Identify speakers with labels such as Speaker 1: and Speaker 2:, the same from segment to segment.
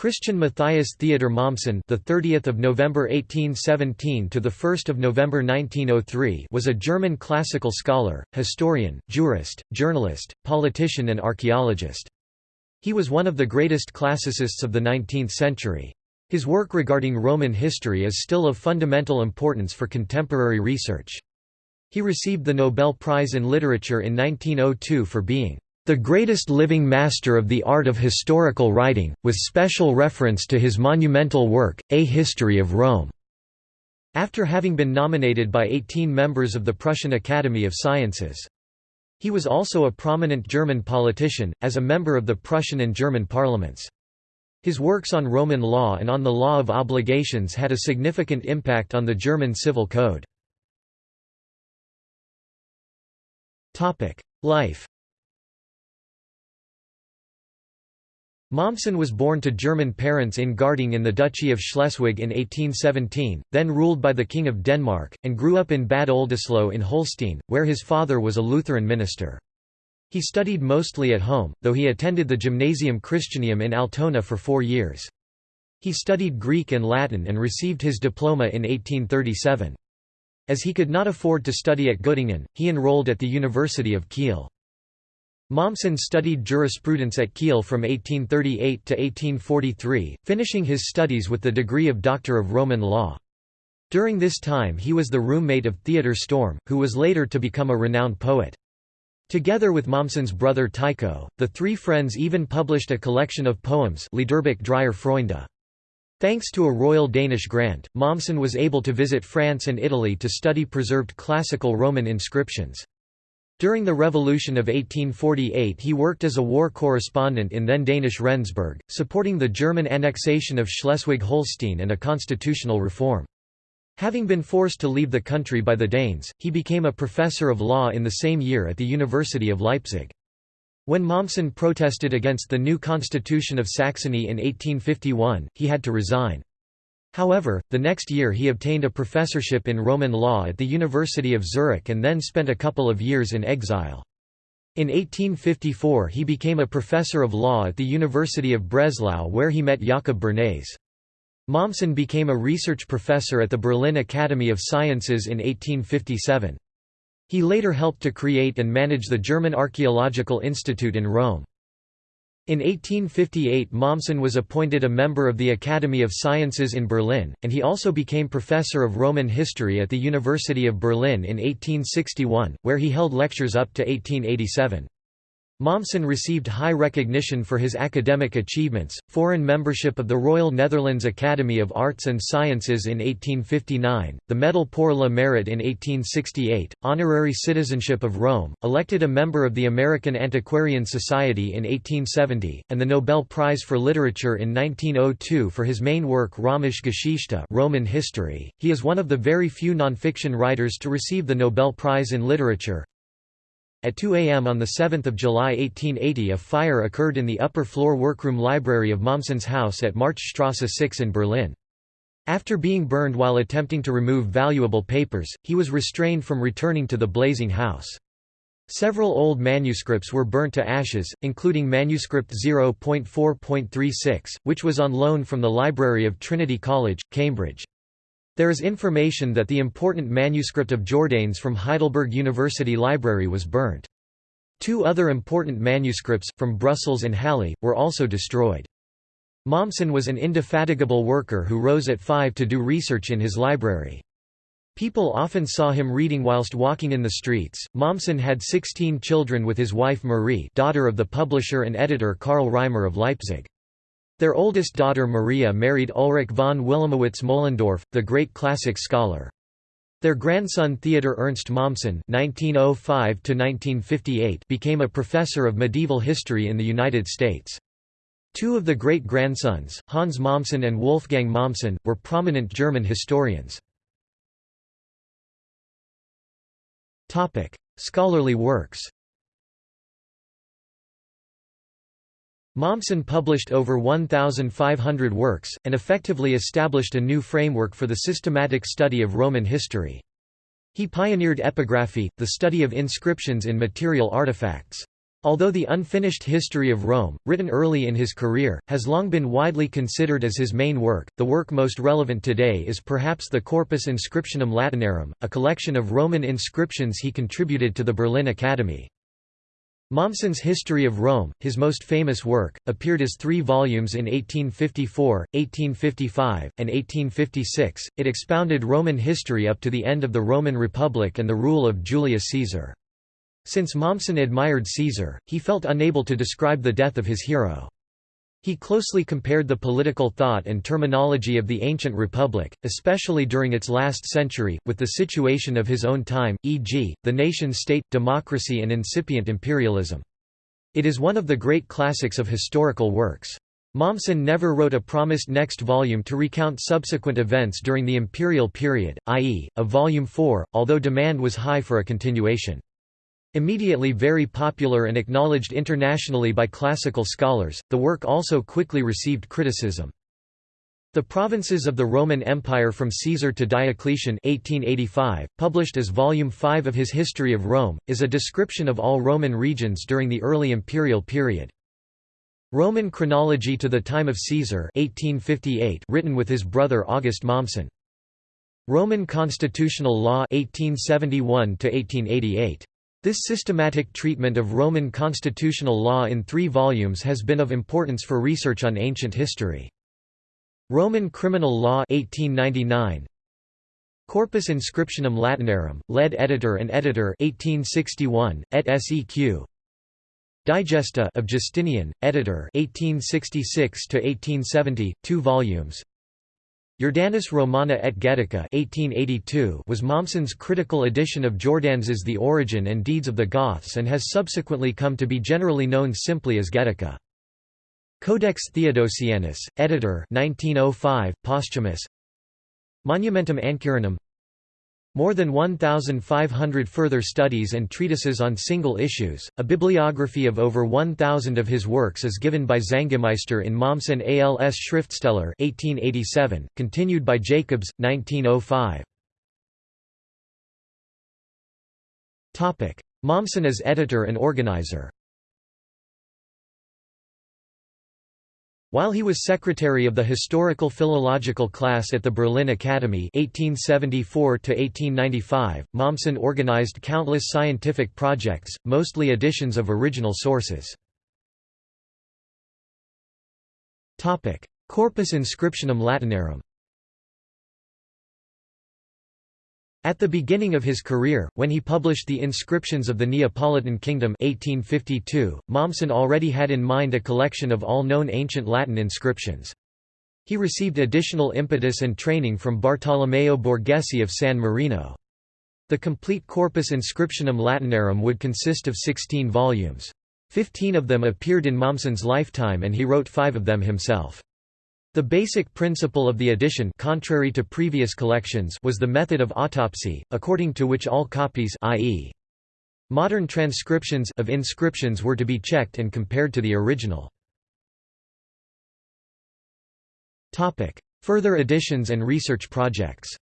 Speaker 1: Christian Matthias Theodor Mommsen, the 30th of November 1817 to the 1st of November 1903, was a German classical scholar, historian, jurist, journalist, politician and archaeologist. He was one of the greatest classicists of the 19th century. His work regarding Roman history is still of fundamental importance for contemporary research. He received the Nobel Prize in Literature in 1902 for being the greatest living master of the art of historical writing, with special reference to his monumental work, A History of Rome." after having been nominated by 18 members of the Prussian Academy of Sciences. He was also a prominent German politician, as a member of the Prussian and German parliaments. His works on Roman law and on the law of obligations had a significant impact on the German civil code. Life Mommsen was born to German parents in Garding in the Duchy of Schleswig in 1817, then ruled by the King of Denmark, and grew up in Bad Oldesloe in Holstein, where his father was a Lutheran minister. He studied mostly at home, though he attended the Gymnasium Christianum in Altona for four years. He studied Greek and Latin and received his diploma in 1837. As he could not afford to study at Göttingen, he enrolled at the University of Kiel. Mommsen studied jurisprudence at Kiel from 1838 to 1843, finishing his studies with the degree of Doctor of Roman Law. During this time he was the roommate of Theodor Storm, who was later to become a renowned poet. Together with Mommsen's brother Tycho, the three friends even published a collection of poems Liederbuch dreier Freunde. Thanks to a royal Danish grant, Mommsen was able to visit France and Italy to study preserved classical Roman inscriptions. During the Revolution of 1848 he worked as a war correspondent in then Danish Rendsburg, supporting the German annexation of Schleswig-Holstein and a constitutional reform. Having been forced to leave the country by the Danes, he became a professor of law in the same year at the University of Leipzig. When Mommsen protested against the new constitution of Saxony in 1851, he had to resign. However, the next year he obtained a professorship in Roman law at the University of Zurich and then spent a couple of years in exile. In 1854 he became a professor of law at the University of Breslau where he met Jakob Bernays. Mommsen became a research professor at the Berlin Academy of Sciences in 1857. He later helped to create and manage the German Archaeological Institute in Rome. In 1858 Mommsen was appointed a member of the Academy of Sciences in Berlin, and he also became professor of Roman history at the University of Berlin in 1861, where he held lectures up to 1887. Mommsen received high recognition for his academic achievements, foreign membership of the Royal Netherlands Academy of Arts and Sciences in 1859, the Medal pour le Mérite in 1868, honorary citizenship of Rome, elected a member of the American Antiquarian Society in 1870, and the Nobel Prize for Literature in 1902 for his main work Römische Geschichte Roman History. He is one of the very few nonfiction writers to receive the Nobel Prize in Literature, at 2 a.m. on 7 July 1880 a fire occurred in the upper-floor workroom library of Mommsen's house at Marchstrasse 6 in Berlin. After being burned while attempting to remove valuable papers, he was restrained from returning to the blazing house. Several old manuscripts were burnt to ashes, including manuscript 0.4.36, which was on loan from the library of Trinity College, Cambridge. There is information that the important manuscript of Jordanes from Heidelberg University Library was burnt. Two other important manuscripts, from Brussels and Halle, were also destroyed. Mommsen was an indefatigable worker who rose at five to do research in his library. People often saw him reading whilst walking in the streets. Mommsen had 16 children with his wife Marie, daughter of the publisher and editor Karl Reimer of Leipzig. Their oldest daughter Maria married Ulrich von Wilamowitz Moellendorff, the great classic scholar. Their grandson Theodor Ernst Mommsen (1905–1958) became a professor of medieval history in the United States. Two of the great-grandsons, Hans Mommsen and Wolfgang Mommsen, were prominent German historians. Scholarly works Mommsen published over 1,500 works, and effectively established a new framework for the systematic study of Roman history. He pioneered epigraphy, the study of inscriptions in material artifacts. Although the unfinished history of Rome, written early in his career, has long been widely considered as his main work, the work most relevant today is perhaps the Corpus Inscriptionum Latinarum, a collection of Roman inscriptions he contributed to the Berlin Academy. Mommsen's History of Rome, his most famous work, appeared as three volumes in 1854, 1855, and 1856. It expounded Roman history up to the end of the Roman Republic and the rule of Julius Caesar. Since Mommsen admired Caesar, he felt unable to describe the death of his hero. He closely compared the political thought and terminology of the ancient republic, especially during its last century, with the situation of his own time, e.g., the nation-state, democracy and incipient imperialism. It is one of the great classics of historical works. Mommsen never wrote a promised next volume to recount subsequent events during the imperial period, i.e., a volume 4, although demand was high for a continuation. Immediately very popular and acknowledged internationally by classical scholars, the work also quickly received criticism. The Provinces of the Roman Empire from Caesar to Diocletian 1885, published as Volume 5 of his History of Rome, is a description of all Roman regions during the early imperial period. Roman Chronology to the Time of Caesar 1858, written with his brother August Mommsen. Roman Constitutional Law 1871 1888. This systematic treatment of Roman constitutional law in three volumes has been of importance for research on ancient history. Roman Criminal Law 1899, Corpus Inscriptionum Latinarum, lead editor and editor 1861, et seq. Digesta of Justinian, editor 1866 to 1870, 2 volumes. Jordanis Romana et Getica 1882 was Mommsen's critical edition of Jordanes's The Origin and Deeds of the Goths and has subsequently come to be generally known simply as Getica. Codex Theodosianus, editor 1905, posthumous Monumentum Ancyrinum more than 1,500 further studies and treatises on single issues. A bibliography of over 1,000 of his works is given by Zangemeister in Mommsen als Schriftsteller 1887, continued by Jacobs, 1905. Mommsen as editor and organizer While he was secretary of the Historical Philological class at the Berlin Academy 1874 Mommsen organized countless scientific projects, mostly editions of original sources. Corpus Inscriptionum Latinarum At the beginning of his career, when he published the Inscriptions of the Neapolitan Kingdom 1852, Mommsen already had in mind a collection of all known ancient Latin inscriptions. He received additional impetus and training from Bartolomeo Borghese of San Marino. The complete Corpus Inscriptionum Latinarum would consist of 16 volumes. Fifteen of them appeared in Mommsen's lifetime and he wrote five of them himself. The basic principle of the edition contrary to previous collections was the method of autopsy, according to which all copies i.e. modern transcriptions of inscriptions were to be checked and compared to the original. Topic: Further editions and research projects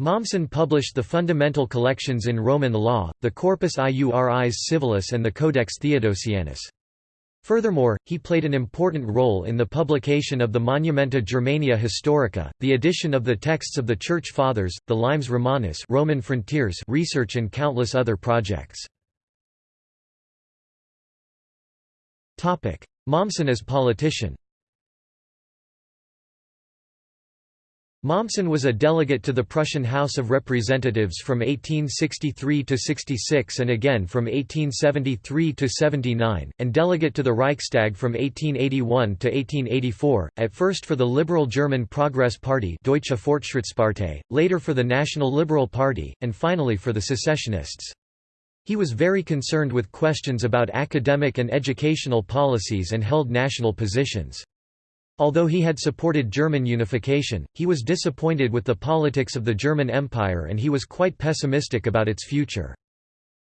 Speaker 1: Mommsen published the fundamental collections in Roman law, the Corpus Iuris Civilis and the Codex Theodosianus. Furthermore, he played an important role in the publication of the Monumenta Germania Historica, the edition of the texts of the Church Fathers, the Limes Romanus Roman frontiers research and countless other projects. Mommsen as politician Mommsen was a delegate to the Prussian House of Representatives from 1863 to 66 and again from 1873 to 79, and delegate to the Reichstag from 1881 to 1884, at first for the Liberal German Progress Party Deutsche Fortschrittspartei, later for the National Liberal Party, and finally for the Secessionists. He was very concerned with questions about academic and educational policies and held national positions. Although he had supported German unification, he was disappointed with the politics of the German Empire and he was quite pessimistic about its future.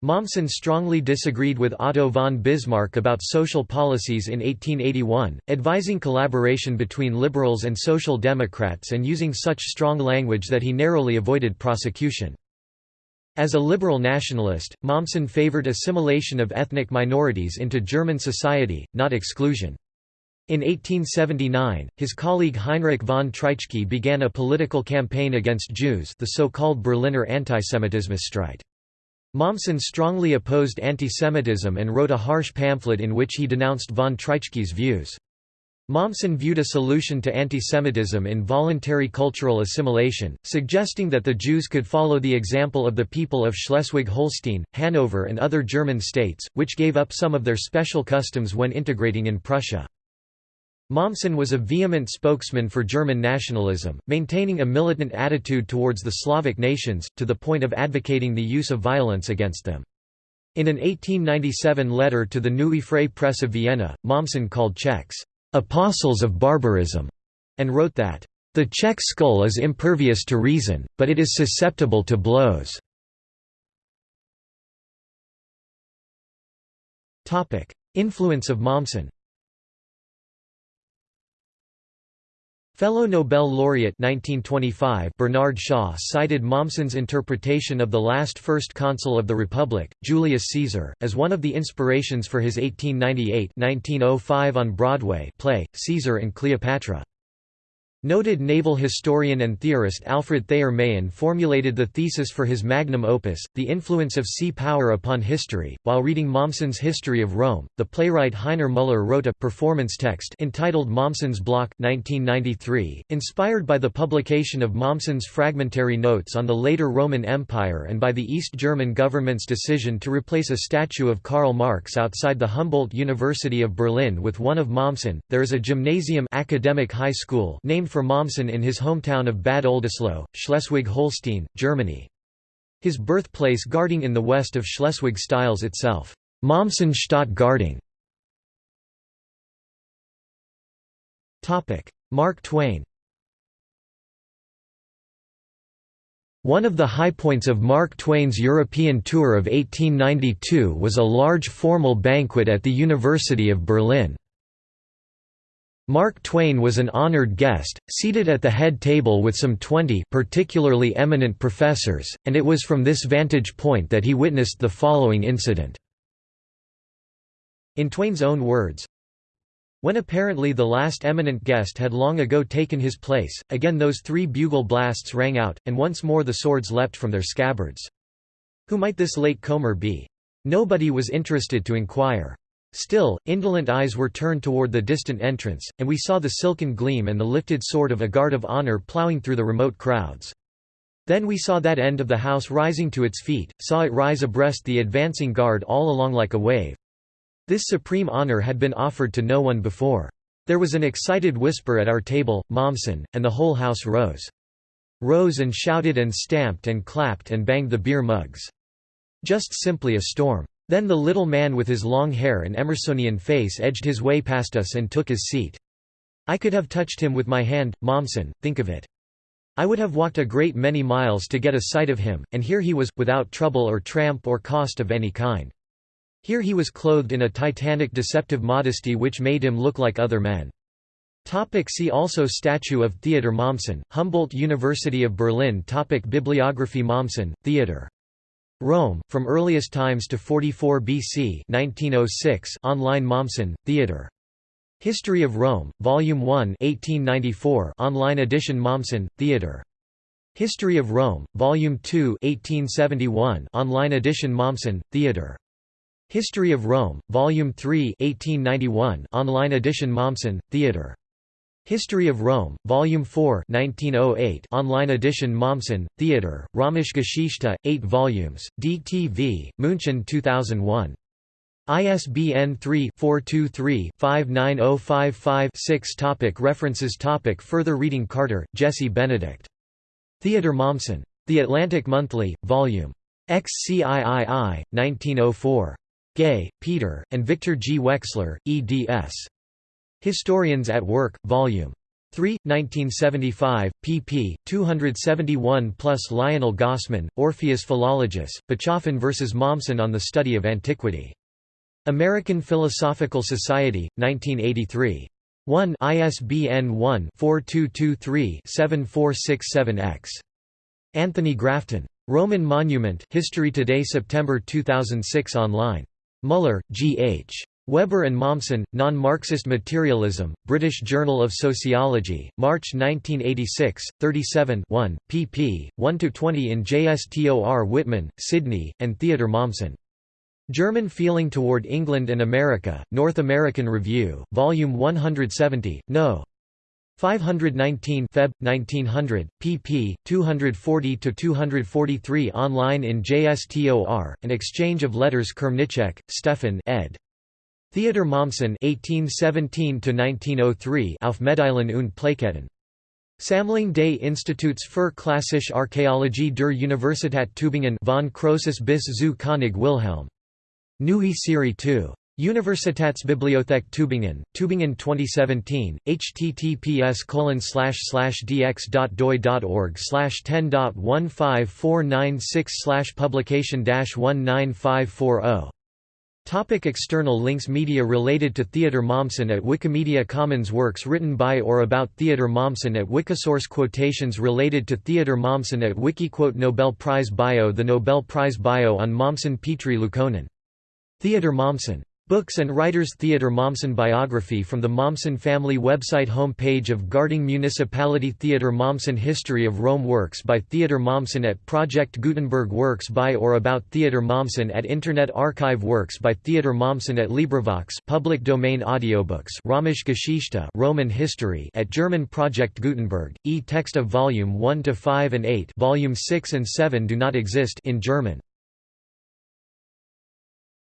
Speaker 1: Mommsen strongly disagreed with Otto von Bismarck about social policies in 1881, advising collaboration between liberals and social democrats and using such strong language that he narrowly avoided prosecution. As a liberal nationalist, Mommsen favored assimilation of ethnic minorities into German society, not exclusion. In 1879, his colleague Heinrich von Treitschke began a political campaign against Jews the so-called Berliner Antisemitismusstreit. Mommsen strongly opposed antisemitism and wrote a harsh pamphlet in which he denounced von Treitschke's views. Mommsen viewed a solution to antisemitism in voluntary cultural assimilation, suggesting that the Jews could follow the example of the people of Schleswig-Holstein, Hanover and other German states, which gave up some of their special customs when integrating in Prussia. Mommsen was a vehement spokesman for German nationalism, maintaining a militant attitude towards the Slavic nations, to the point of advocating the use of violence against them. In an 1897 letter to the Neue Freie Presse of Vienna, Mommsen called Czechs, "...apostles of barbarism", and wrote that, "...the Czech skull is impervious to reason, but it is susceptible to blows." Influence of Mommsen Fellow Nobel laureate 1925 Bernard Shaw cited Mommsen's interpretation of the last First Consul of the Republic, Julius Caesar, as one of the inspirations for his 1898–1905 on Broadway play, Caesar and Cleopatra. Noted naval historian and theorist Alfred Thayer Mahan formulated the thesis for his magnum opus, The Influence of Sea Power Upon History. While reading Mommsen's History of Rome, the playwright Heiner Müller wrote a performance text entitled Mommsen's Block 1993, inspired by the publication of Mommsen's fragmentary notes on the later Roman Empire and by the East German government's decision to replace a statue of Karl Marx outside the Humboldt University of Berlin with one of Mommsen. There is a gymnasium academic high school named for Mommsen in his hometown of Bad Oldesloe, Schleswig-Holstein, Germany. His birthplace Garding in the west of Schleswig styles itself, Mommsenstadt Garding. Mark Twain One of the high points of Mark Twain's European tour of 1892 was a large formal banquet at the University of Berlin. Mark Twain was an honored guest, seated at the head table with some 20 particularly eminent professors, and it was from this vantage point that he witnessed the following incident. In Twain's own words, when apparently the last eminent guest had long ago taken his place, again those three bugle blasts rang out, and once more the swords leapt from their scabbards. Who might this late comer be? Nobody was interested to inquire. Still, indolent eyes were turned toward the distant entrance, and we saw the silken gleam and the lifted sword of a guard of honor ploughing through the remote crowds. Then we saw that end of the house rising to its feet, saw it rise abreast the advancing guard all along like a wave. This supreme honor had been offered to no one before. There was an excited whisper at our table, Mommsen, and the whole house rose. Rose and shouted and stamped and clapped and banged the beer mugs. Just simply a storm. Then the little man with his long hair and Emersonian face edged his way past us and took his seat. I could have touched him with my hand, Mommsen, think of it. I would have walked a great many miles to get a sight of him, and here he was, without trouble or tramp or cost of any kind. Here he was clothed in a titanic deceptive modesty which made him look like other men. Topic see also Statue of Theodor Mommsen, Humboldt University of Berlin Topic Bibliography Mommsen, Theodor Rome, From Earliest Times to 44 BC 1906 online Mommsen, Theodor. History of Rome, Volume 1 1894 online edition Mommsen, Theodor. History of Rome, Volume 2 1871 online edition Mommsen, Theodor. History of Rome, Volume 3 1891 online edition Mommsen, Theodor. History of Rome, Volume 4 1908 online edition Mommsen, Theodor, Römische Geschichte, 8 volumes, DTV, München 2001. ISBN 3-423-59055-6 References topic Further reading Carter, Jesse Benedict. Theodor Mommsen. The Atlantic Monthly, Vol. XCIII, 1904. Gay, Peter, and Victor G. Wexler, eds. Historians at Work, Vol. 3, 1975, pp. 271 plus Lionel Gossman, Orpheus Philologus, Bachofen vs. Mommsen on the Study of Antiquity. American Philosophical Society, 1983. 1 ISBN 1-4223-7467-X. Anthony Grafton. Roman Monument History Today September 2006 online. Muller, G. H. Weber and Mommsen, Non-Marxist Materialism, British Journal of Sociology, March 1986, 37 1, pp. 1–20 in JSTOR Whitman, Sidney, and Theodor Mommsen. German Feeling Toward England and America, North American Review, Volume 170, No. 519 Feb. 1900, pp. 240–243 online in JSTOR, An Exchange of Letters Křemíček, Stefan ed. Theodor Mommsen (1817–1903) auf Medaillen und Plaketten. Sammlung des Instituts für Klassische Archäologie der Universität Tübingen von Croesus bis zu König Wilhelm. Neue Serie 2. Universitätsbibliothek Tübingen, Tübingen 2017, https dx.doi.org 10.15496 publication 19540 Topic external links Media related to Theodor Mommsen at Wikimedia Commons Works written by or about Theodor Mommsen at Wikisource Quotations related to Theodor Mommsen at Wikiquote Nobel Prize Bio The Nobel Prize Bio on Mommsen Petri Liukkonen. Theodor Mommsen Books and Writers Theodor Mommsen Biography from the Mommsen family website Home page of Garding Municipality Theodor Mommsen History of Rome Works by Theodor Mommsen at Project Gutenberg Works by or about Theodor Mommsen at Internet Archive Works by Theodor Mommsen at LibriVox public domain audiobooks Römische Geschichte Roman History at German Project Gutenberg, e-text of Volume 1 to 5 and 8 Volume 6 and 7 do not exist in German